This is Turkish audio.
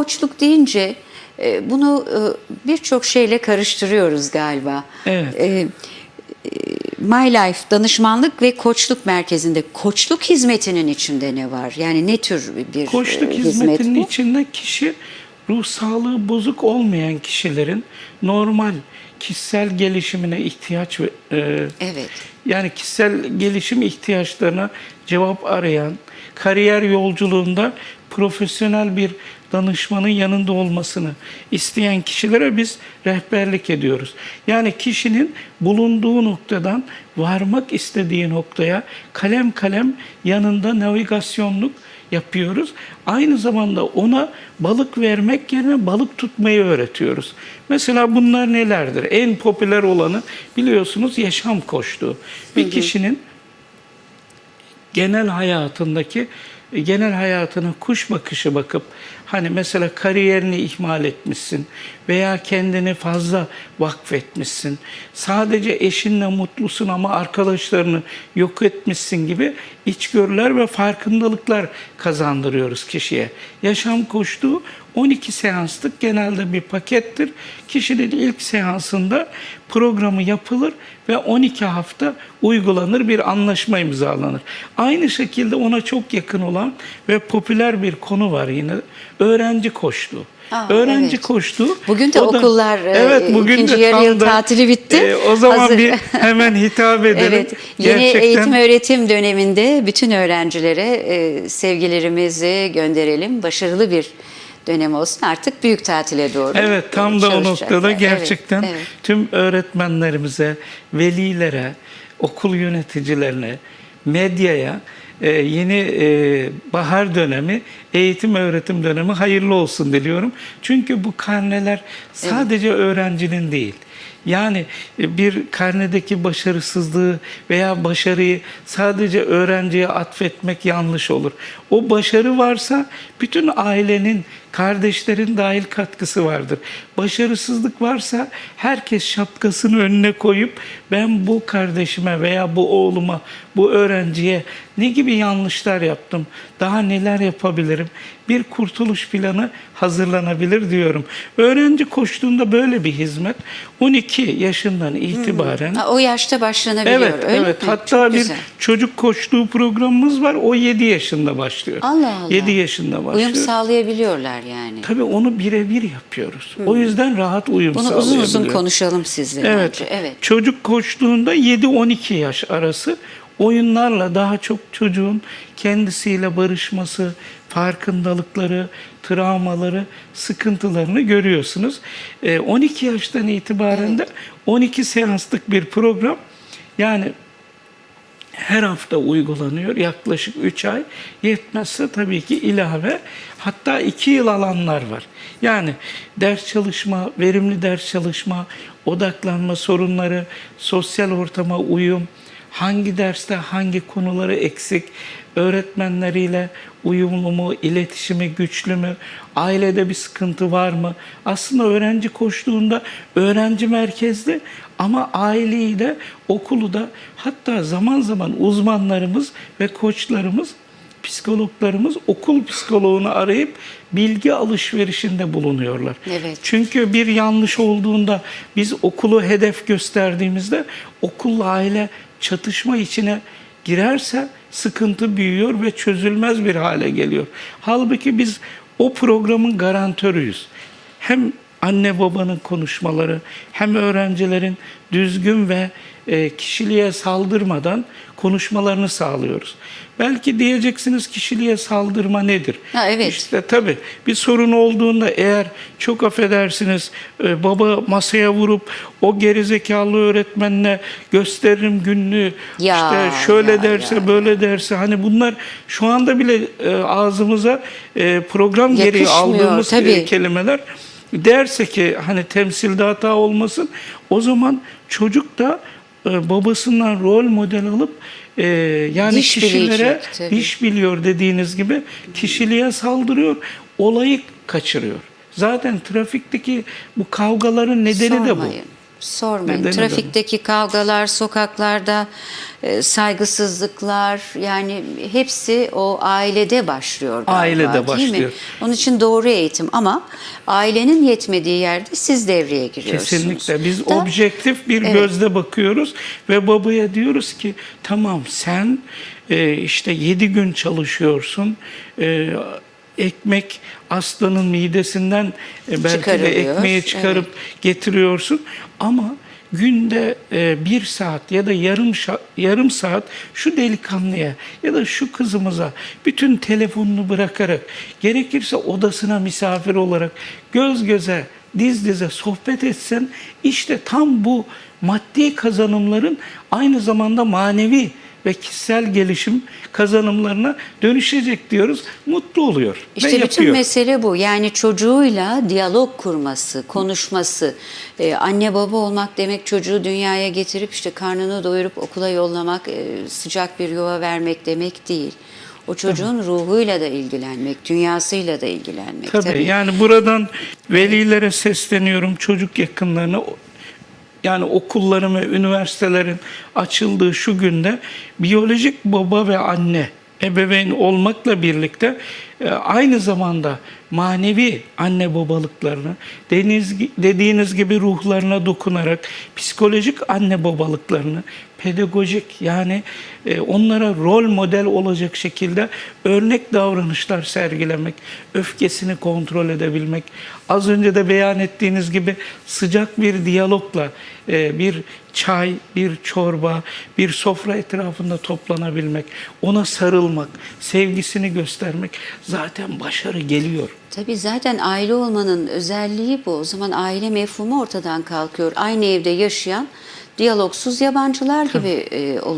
koçluk deyince e, bunu e, birçok şeyle karıştırıyoruz galiba. Evet. E, My Life danışmanlık ve koçluk merkezinde koçluk hizmetinin içinde ne var? Yani ne tür bir Koçluk hizmet hizmetinin bu? içinde kişi ruh sağlığı bozuk olmayan kişilerin normal kişisel gelişimine ihtiyaç ve Evet. yani kişisel gelişim ihtiyaçlarına cevap arayan, kariyer yolculuğunda profesyonel bir danışmanın yanında olmasını isteyen kişilere biz rehberlik ediyoruz. Yani kişinin bulunduğu noktadan varmak istediği noktaya kalem kalem yanında navigasyonluk yapıyoruz. Aynı zamanda ona balık vermek yerine balık tutmayı öğretiyoruz. Mesela bunlar nelerdir? En popüler olanı biliyorsunuz yaşam koştuğu. Bir kişinin genel hayatındaki genel hayatına kuş bakışı bakıp hani mesela kariyerini ihmal etmişsin veya kendini fazla vakfetmişsin. Sadece eşinle mutlusun ama arkadaşlarını yok etmişsin gibi içgörüler ve farkındalıklar kazandırıyoruz kişiye. Yaşam koştuğu 12 seanslık genelde bir pakettir. Kişinin ilk seansında programı yapılır ve 12 hafta uygulanır bir anlaşma imzalanır. Aynı şekilde ona çok yakın olan ve popüler bir konu var yine. Öğrenci koştuğu. Aa, öğrenci evet. koştuğu. Bugün de o da- okullar, e, ikinci de yarı yıl da, tatili bitti. e, o zaman Hazır. bir hemen hitap edelim. Evet, yeni Gerçekten- eğitim öğretim döneminde bütün öğrencilere e, sevgilerimizi gönderelim. Başarılı bir dönem olsun. Artık büyük tatile doğru. Evet tam da o noktada Evet, gerçekten evet. tüm öğretmenlerimize, velilere, okul yöneticilerine, medyaya e, yeni e, bahar dönemi, eğitim öğretim dönemi hayırlı olsun diliyorum. Çünkü bu karneler sadece öğrencinin değil. Yani e, bir karnedeki başarısızlığı veya başarıyı sadece öğrenciye atfetmek yanlış olur. O başarı varsa bütün ailenin, kardeşlerin dahil katkısı vardır. Başarısızlık varsa herkes şapkasını önüne koyup ben bu kardeşime veya bu oğluma, bu öğrenciye ne gibi yanlışlar yaptım, daha neler yapabilirim, bir kurtuluş planı hazırlanabilir diyorum. Öğrenci koştuğunda böyle bir hizmet 12 yaşından itibaren Ha, o yaşta başlanabiliyor. Evet, öyle evet. mi? Hatta Çok bir güzel. çocuk koştuğu programımız var. O 7 yaşında başlıyor. Allah Allah. 7 yaşında başlıyor. Uyum sağlayabiliyorlar yani. Tabii onu birebir yapıyoruz. O yüzden rahat uyum Bunu uzun uzun konuşalım sizle. Evet. Evet. Çocuk koştuğunda 7-12 yaş arası oyunlarla daha çok çocuğun kendisiyle barışması, farkındalıkları, travmaları, sıkıntılarını görüyorsunuz. Ee, 12 yaştan itibaren de 12 seanslık bir program. Yani her hafta uygulanıyor. Yaklaşık 3 ay. Yetmezse tabii ki ilave hatta 2 yıl alanlar var. Yani ders çalışma, verimli ders çalışma, odaklanma sorunları, sosyal ortama uyum, hangi derste hangi konuları eksik, öğretmenleriyle uyumlu mu, iletişimi güçlü mü, ailede bir sıkıntı var mı? Aslında öğrenci koştuğunda öğrenci merkezli ama aileyi de okulu da hatta zaman zaman uzmanlarımız ve koçlarımız psikologlarımız okul psikoloğunu arayıp bilgi alışverişinde bulunuyorlar. Evet. Çünkü bir yanlış olduğunda biz okulu hedef gösterdiğimizde okulla aile çatışma içine girerse sıkıntı büyüyor ve çözülmez bir hale geliyor. Halbuki biz o programın garantörüyüz. Hem anne babanın konuşmaları hem öğrencilerin düzgün ve e, kişiliğe saldırmadan konuşmalarını sağlıyoruz. Belki diyeceksiniz kişiliğe saldırma nedir? Ha, evet. İşte tabii bir sorun olduğunda eğer çok affedersiniz e, baba masaya vurup o gerizekalı öğretmenle gösteririm günlüğü Ya, işte şöyle ya, derse ya, böyle derse hani bunlar şu anda bile e, ağzımıza program gereği Yakışmıyor, aldığımız tabii. kelimeler derse ki hani temsilde hata olmasın o zaman çocuk da e, babasından rol model alıp e, yani Diş kişilere bilecek, iş biliyor dediğiniz gibi kişiliğe saldırıyor, olayı kaçırıyor. Zaten trafikteki bu kavgaların nedeni de bu. Sormayın. Neden Trafikteki kavgalar, sokaklarda e, saygısızlıklar yani hepsi o ailede başlıyor galiba, Ailede değil mi? başlıyor. Onun için doğru eğitim ama ailenin yetmediği yerde siz devreye giriyorsunuz. Kesinlikle. Biz Da- objektif bir Evet. gözle bakıyoruz ve babaya diyoruz ki tamam sen e, işte 7 gün çalışıyorsun. E, ekmek aslanın midesinden e, belki de ekmeği çıkarıp getiriyorsun. Ama günde e, bir saat ya da yarım yarım saat şu delikanlıya ya da şu kızımıza bütün telefonunu bırakarak gerekirse odasına misafir olarak göz göze diz dize sohbet etsen işte tam bu maddi kazanımların aynı zamanda manevi ve kişisel gelişim kazanımlarına dönüşecek diyoruz. Mutlu oluyor ve İşte bütün yapıyor. mesele bu. Yani çocuğuyla diyalog kurması, konuşması. Ee, anne baba olmak demek çocuğu dünyaya getirip işte karnını doyurup okula yollamak, e, sıcak bir yuva vermek demek değil. O çocuğun ruhuyla da ilgilenmek, dünyasıyla da ilgilenmek. Tabii, yani buradan velilere sesleniyorum çocuk yakınlarına. Yani okulların ve üniversitelerin açıldığı şu günde biyolojik baba ve anne ebeveyn olmakla birlikte aynı zamanda manevi anne babalıklarını deniz, dediğiniz gibi ruhlarına dokunarak psikolojik anne babalıklarını pedagojik yani e, onlara rol model olacak şekilde örnek davranışlar sergilemek, öfkesini kontrol edebilmek, az önce de beyan ettiğiniz gibi sıcak bir diyalogla e, bir çay, bir çorba, bir sofra etrafında toplanabilmek, ona sarılmak, sevgisini göstermek zaten başarı geliyor. Tabii zaten aile olmanın özelliği bu. O zaman aile mefhumu ortadan kalkıyor. Aynı evde yaşayan diyalogsuz yabancılar gibi e, oluyor.